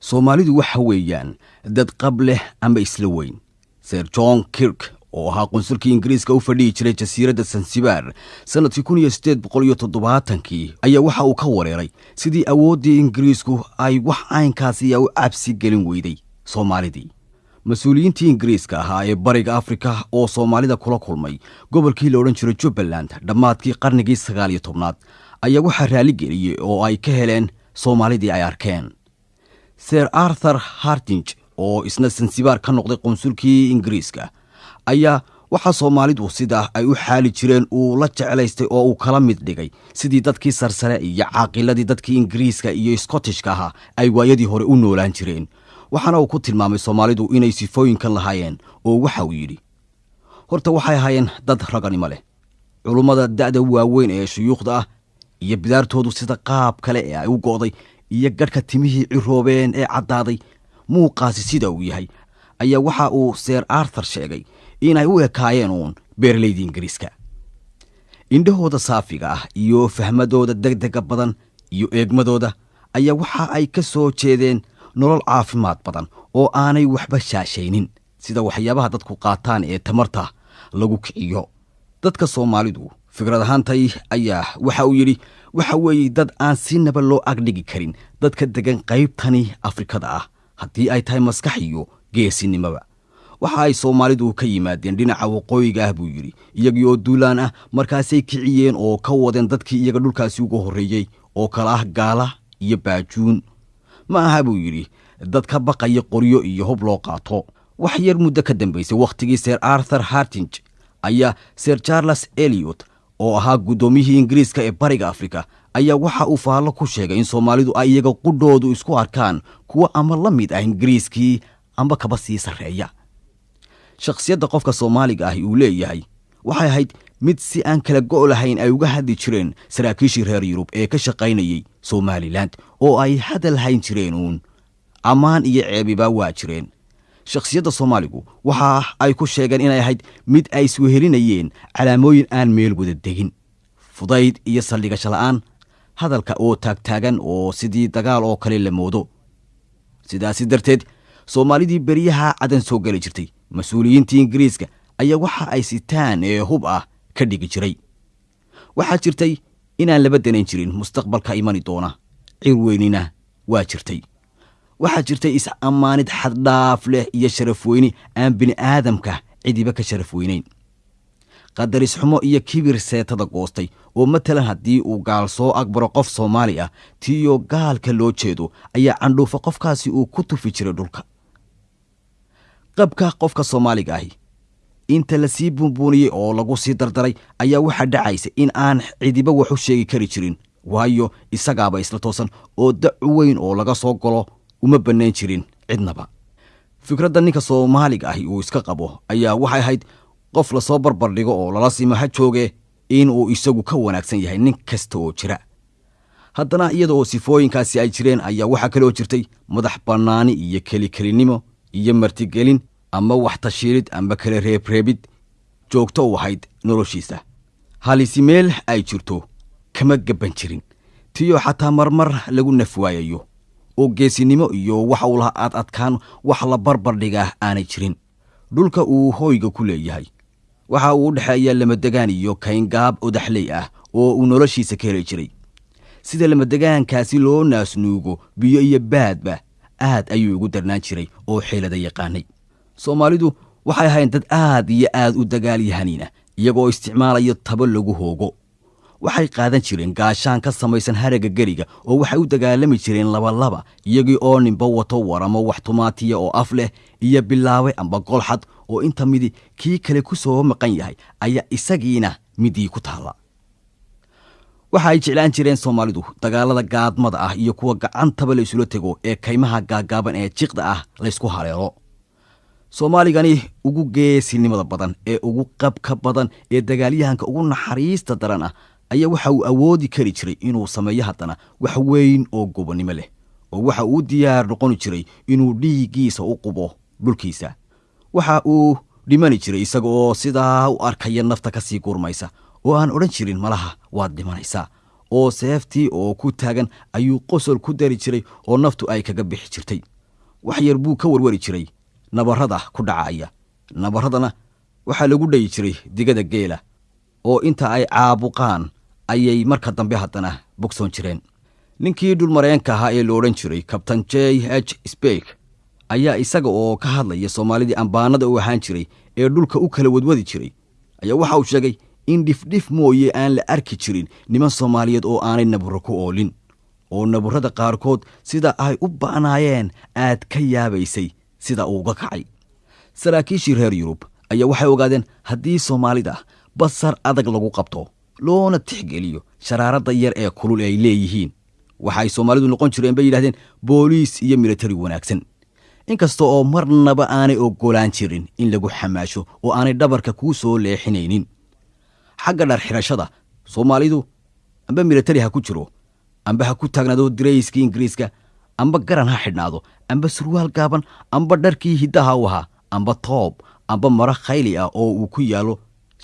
soomaalidu waxa weeyaan dad qab leh ama isla weyn. Ser john kirk oo ahaa qunsulkii ingiriiska u fadhihi jiray jasiiradda sansibaar sannadkii kun iyo siddeed boqol iyo toddobaatankii ayaa waxa uu ka wareeray sidii awooddii ingiriisku ay wax caynkaasiya u cabsi gelin weyday soomaalidii. Mas'uuliyiintii ingiriiska ahaa ee bariga afrika oo soomaalida kula kulmay gobolkii la odhan jiray jubbaland dhammaadkii qarnigii sagaal iyo tobnaad ayaa waxaa raaligeliyey oo ay ka heleen soomaalidii ay arkeen ser arthur hartinj oo isna sansibaar ka noqday qunsulkii ingiriiska ayaa waxaa soomaalidu sidaa ay u xaali jireen uu la jeclaystay oo uu kala mid dhigay. Sidii dadkii sarsare iyo caaqiladii dadkii ingiriiska iyo skotishka ahaa ay waayadii hore u noolaan jireen. Waxaana uu ku tilmaamay soomaalidu inay sifooyinkan lahaayeen oo waxa uu yidhi horta waxay ahaayeen dad raganimo leh. Culummada da'da waaweyn ee shuyuukhda ah iyo bidaartoodu sida qaab kale ee ay u go'day iyo gadhka timihii ciroobeen ee caddaaday muuqaasi sida uu yahay ayaa waxa uu seer arthur sheegay inay u ekaayeen uun beeralaydii ingiriiska. Indhahooda saafiga ah iyo fahmadooda degdega badan iyo eegmadooda ayaa waxa ay ka soo jeedeen nolol caafimaad badan oo aanay waxba shaashaynin sida waxyaabaha dadku qaataan ee tamarta lagu kiciyo dadka soomaalidu fikrad ahaantay ayaa waxa uu yidhi waxa weeye dad aan sinaba loo agdhigi karin dadka degan qaybtani afrikada ah haddii ay tahay maskax iyo geesinimoba waxa ay soomaalidu ka yimaadeen dhinaca waqooyiga ah buu yidhi iyagii oo duulaan ah markaasay kiciyeen oo ka wadeen dadkii iyaga dhulkaasi uga horreeyey oo kala ah gaala iyo baajuun. Ma aha buu yidhi dad ka baqaya qoryo iyo hub loo qaato. Wax yar muddo ka dambaysay wakhtigii ser arthur hartinj ayaa ser charles eliot oo ahaa guddoomiyihii ingiriiska ee bariga afrika ayaa waxa uu faallo ku sheegay in soomaalidu ay iyaga qudhoodu isku arkaan kuwa ama la mid ah ingiriiskii amba kaba sii sarreeya. Shakhsiyadda qofka soomaaliga ahi uu leeyahay waxay ahayd mid si aan kala go' lahayn ay uga hadli jireen saraakiishii reer yurub ee ka shaqaynayey somalilan oo ay hadal hayn jireen uun ammaan iyo ceebiba waa jireen shakhsiyadda soomaaligu waxa ay ku sheegeen inay ahayd mid ay iswehelinayeen calaamooyin aan meel wada degin. Fudayd iyo saldhigasho la'aan hadalka oo taagtaagan oo sidii dagaal oo kale la moodo. Sidaasi darteed soomaalidii beryaha cadan soo geli jirtay mas'uuliyiintii ingiriiska ayaa waxa ay sitaan ee hub ah ka dhigi jiray. Waxaa jirtay inaan laba danayn jirin mustaqbalka imani doona cir weynina waa jirtay waxaa jirtay is-ammaanid xaddhaaf leh iyo sharaf weyni aan bini'aadamka cidiba ka sharaf weynayn qadarisxumo iyo kibir seetada goostay oo matalan haddii uu gaal soo agbaro qof soomaali ah tiiyoo gaalka loo jeedo ayaa candhuufa qofkaasi uu ku tufi jiray dhulka. Qabka qofka soomaaliga ahi inta la sii buunbuuniyey oo lagu sii dardaray ayaa waxaa dhacaysa in aan cidiba wax u sheegi kari jirin waayo isagaaba isla toosan oo dacu weyn oo laga soo galo uma bannayn jirin cidnaba. Fikradda ninka soomaaliga ahi uu iska qabo ayaa waxay ahayd qof la soo barbardhigo oo lala simo ha jooge in uu isagu ka wanaagsan yahay nin kasta oo jira. Haddana iyada oo sifooyinkaasi ay jireen ayaa waxaa kaloo jirtay madax bannaani iyo kelikelinimo iyo martigelin ama wax tashiilid amba kala reebreebid joogto u ahayd noloshiisa. Halisi meel ay jirto kama gabban jirin. Tiyo xataa marmar lagu nafwaayayo oo geesinimo iyo waxa uu lahaa aad adkaan wax la barbardhigaa aanay jirin. Dhulka uu hooyga ku leeyahay. Waxa uu u dhexeeya lamadegaan iyo kayngaab odaxley ah oo uu noloshiisa ka heli jiray. Sida lamadegaankaasi loo naasnuugo biyo iyo baadba aad ayuu ugu darnaan jiray oo xeelada yaqaanay. Soomaalidu waxay ahayn dad aad iyo aad u dagaalyahaniina iyagoo isticmaalaya tabo lagu hoogo waxay qaadan jireen gaashaan ka samaysan haragga geriga oo waxay u dagaalami jireen labalaba iyagii oo ninba wato waramo wax tumaatiya oo af leh iyo bilaawe amba golxad oo inta midi kii kale ku soo maqan yahay ayaa isagiina midii ku taalla. Waxa ay jeclaan jireen soomaalidu dagaalada gaadmada ah iyo kuwa gacantaba la isula tego ee kaymaha gaagaaban ee jiqda ah laysku haleelo soomaaligani ugu geesinimada badan ee ugu qabka badan ee dagaalyahanka ugu naxariista daran ah ayaa waxa uu awoodi kari jiray inuu sameeyo haddana wax weyn oo gobonnimo leh oo waxa uu diyaar noqoni jiray inuu dhiiggiisa u qubo dhulkiisa. Waxa uu dhimani jiray isaga oo sidaa u arkaya nafta ka sii gurmaysa oo aan odhan jirin malaha waad dhimanaysaa. Oo seeftii oo ku taagan ayuu qosol ku dari jiray oo naftu ay kaga bixi jirtay. Wax yar buu ka warwari jiray nabarrada ku dhacaya. Nabarradana waxaa lagu dhayi jiray digada geela oo inta ay caabuqaan ayay marka dambe haddana bogsoon jireen. Ninkii dhulmareenka ahaa ee la odhan jiray kabtain j h spek ayaa isaga oo ka hadlaya soomaalidii ambaanada u ahaan jiray ee dhulka u kala wadwadi jiray ayaa waxa uu sheegay in dhifdhif mooye aan la arki jirin niman soomaaliyeed oo aanay naburro ku oolin oo naburrada qaarkood sida ay u ba'naayeen aad ka yaabaysay sida uuga kacay. Saraakiishii reer yurub ayaa waxay ogaadeen haddii soomaalida basar adag lagu qabto loona tixgeliyo sharaaradda yar ee kulul ay leeyihiin. Waxaay soomaalidu noqon jireen bay yidhahdeen booliis iyo militari wanaagsan. Inkasta oo marnaba aanay oggolaan jirin in lagu xamaasho oo aanay dhabarka kuu soo leexinaynin. Xagga dhar xidhashada soomaalidu amba militari ha ku jiro amba ha ku taagnaado dirayskii ingiriiska amba garan ha xidhnaado amba surwaal gaaban amba dharkii hiddaha u ahaa amba toob amba maro khayli ah oo uu ku yaallo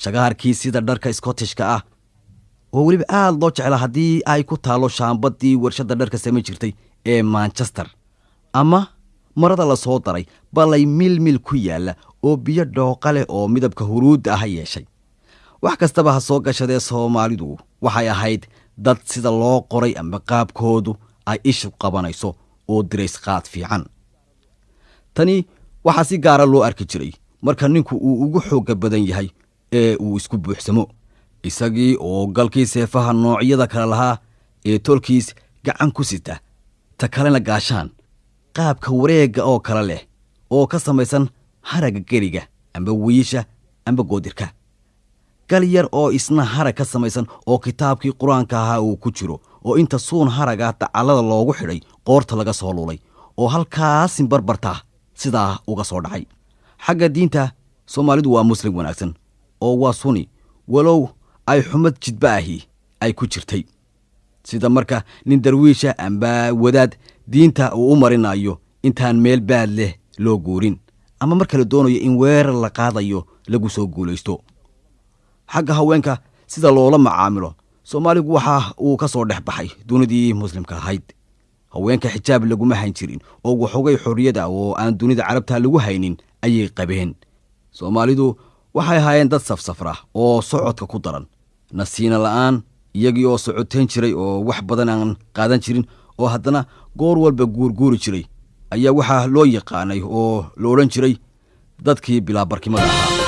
shagaarkii sida dharka skottishka ah oo weliba aad loo jeclaa haddii ay ku taallo shaambadii warshadda dharka samayn jirtay ee manchester. Ama marada la soo daray balay milmil ku yaalla oo biyo dhooqa leh oo midabka huruudda ah yeeshay. Wax kastaba ha soo gashadee soomaalidu waxay ahayd dad sida loo qoray ama qaabkoodu ay ishu qabanayso oo dirays qaad fiican. Tani waxaa si gaara loo arki jiray marka ninku uu ugu xoogga badan yahay ee uu isku buuxsamo isagii oo galkii seefaha noocyada kale lahaa ee tolkiis gacan ku sita ta kalena gaashaan. Qaabka wareegga oo kale leh oo ka samaysan haragga geriga amba wiisha amba goodirka. Gal yar oo isna harag ka samaysan oo kitaabkii qur'aanka ahaa uu ku jiro oo inta suun haraga dacallada loogu xidhay qoorta laga soo lulay oo halkaasin barbartaa sidaa uga soo dhacay. Xagga diinta soomaalidu waa muslim wanaagsan oo waa suni walow ay xumad jidba ahi ay ku jirtay. Sida marka nin darwiisha amba wadaad diinta uu u marinayo intaan meel baad leh loo guurin ama marka la doonayo in weerar la qaadayo lagu soo guulaysto. Xagga haweenka sida loola macaamilo soomaaligu waxa uu ka soo dhex baxay dunidii muslimka ahayd. Haweenka xijaab laguma hayn jirin oo waxoogay xorriyada oo aan dunida carabta lagu haynin ayay qabeen. Soomaalidu waxay ahaayeen dad safsafra oo socodka ku daran nasiina la'aan iyagii oo socotayn jiray oo wax badan aan qaadan jirin oo haddana goor walba guurguuri jiray. Ayaa waxaa loo yaqaanay oo la odhan jiray dadkii bilaabarkimada ahaa